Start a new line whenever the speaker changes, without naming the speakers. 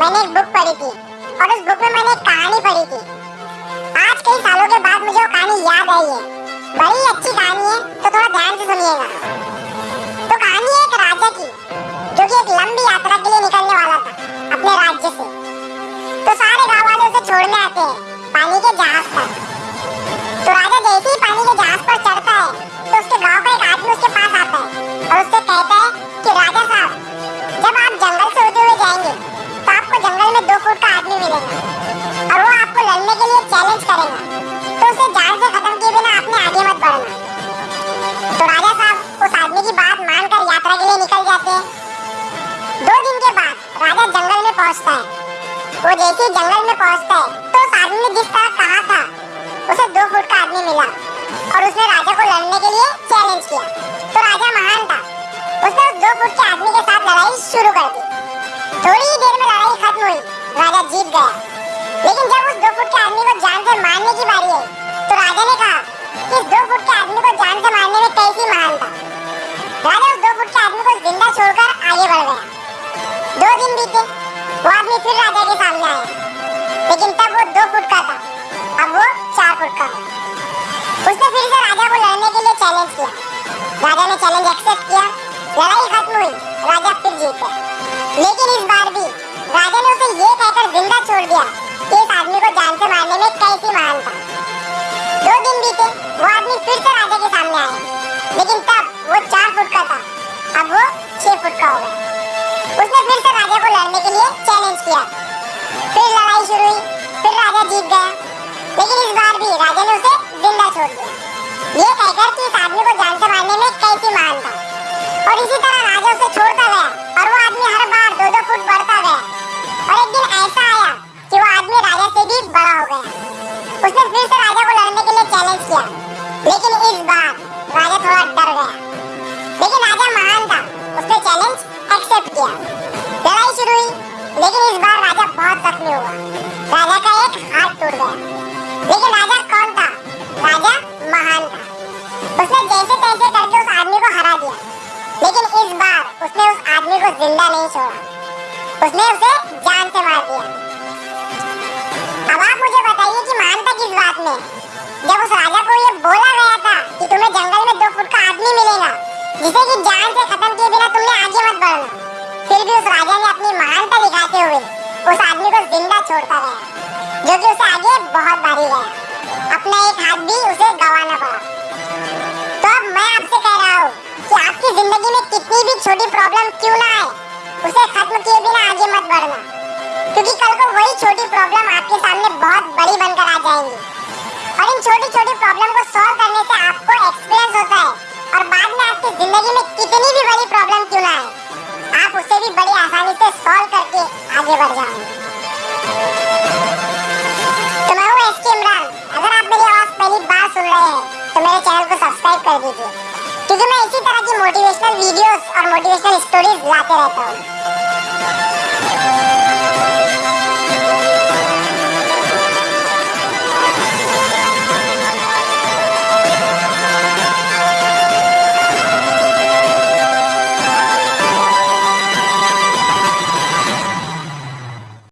मैंने एक बुक पढ़ी थी और उस बुक में मैंने एक कहानी पढ़ी थी। आज कई सालों के बाद मुझे वो कहानी याद आई है। बड़ी अच्छी कहानी है तो थोड़ा ध्यान से सुनिएगा तो कहानी है एक राजा की, जो कि एक लंबी यात्रा के लिए निकलने वाला था, अपने राज्य से। तो सारे गाँव वाले उसे छोड़ने आते हैं, पानी के जहाज़ पर। मिलेगा और वो आपको लड़ने के लिए चैलेंज करेगा। तो उसे जान से खत्म किए बिना आपने आगे मत बढ़ना। तो राजा साहब, उस आदमी की बात मानकर यात्रा के लिए निकल जाते हैं। दो दिन के बाद राजा जंगल में पहुँचता है। वो जैसे जंगल में पहुँचता है तो उस आदमी ने जिस तरह कहा था, उसे दो फुट का आदमी मिला और उसने राजा को लड़ने के लिए चैलेंज किया। तो राजा महान था। उसने उस दो फुट के आदमी के साथ लड़ाई शुरू कर दी। थोड़ी ही देर में लड़ाई खत्म हुई। राजा जीत गया। लेकिन जब उस दो फुट के आदमी को जान से मारने की बारी आई तो राजा ने कहा कि इस दो फुट के आदमी को जान से मारने में कैसी महानता राजा उस दो फुट के आदमी को ज़िंदा छोड़कर आगे बढ़ गया। दो दिन बीते, वो आदमी फिर राजा के सामने आया। लेकिन तब वो दो फुट का था, अब वो चार फुट का उसने फिर से राजा को लड़ने के लिए चैलेंज किया। लेकिन तब वो चार फुट का था। अब वो छह फुट का हो गया उसने फिर से राजा को लड़ने के लिए चैलेंज किया। फिर लड़ाई शुरू हुई। फिर राजा जीत गया। लेकिन इस बार भी राजा ने उसे ज़िंदा छोड़ दिया। ये कहकर कि इस आदमी को जान से मारने में कैसी मान था। और इसी तरह राजा उसे छोड़ता गया। और वो आदमी हर बार दो दो फुट बढ़ता गया। और एक दिन ऐसा आया कि वो आदमी राजा से भी बड़ा हो गया। उसने फिर से राजा को लड़ने के लिए चैलेंज किया। लेकिन इस बार गया लेकिन राजा महान था। उसने चैलेंज एक्सेप्ट किया। लड़ाई शुरू हुई। लेकिन इस बार राजा बहुत जख्मी हुआ। राजा का एक हाथ टूट गया। लेकिन राजा कौन था? राजा महान था। उसने जैसे तैसे करके उस आदमी को हरा दिया। लेकिन इस बार उसने उस आदमी को ज़िंदा नहीं छोड़ा। उसने उसे जान से मार दिया। अब आप मुझे बताइए कि मानता किस बात में जब जिसे कि जान से खत्म किए बिना तुमने आगे मत बढ़ना। फिर भी उस राजा ने अपनी महानता दिखाते हुए उस आदमी को ज़िंदा छोड़ता गया, जो कि उसे आगे बहुत भारी गया। अपना एक हाथ भी उसे गंवाना पड़ा। तो अब मैं आपसे कह रहा हूँ कि आपकी ज़िंदगी में कितनी भी छोटी प्रॉब्लम क्यों ना आए, उसे खत्म किए बिना आगे मत बढ़ना। क्योंकि कल को वही छोटी प्रॉब्लम आपके सामने बहुत बड़ी बनकर आ जाएँगी। और इन छोटी छोटी प्रॉब्लम को सॉल्व आगे बढ़ जाएँगे तो मैं हूँ एसके इमरान, अगर आप मेरी आवाज़ पहली बार सुन रहे हैं तो मेरे चैनल को सब्सक्राइब कर दीजिए। क्योंकि मैं इसी तरह की मोटिवेशनल वीडियोस और मोटिवेशनल स्टोरीज लाते रहता हूँ।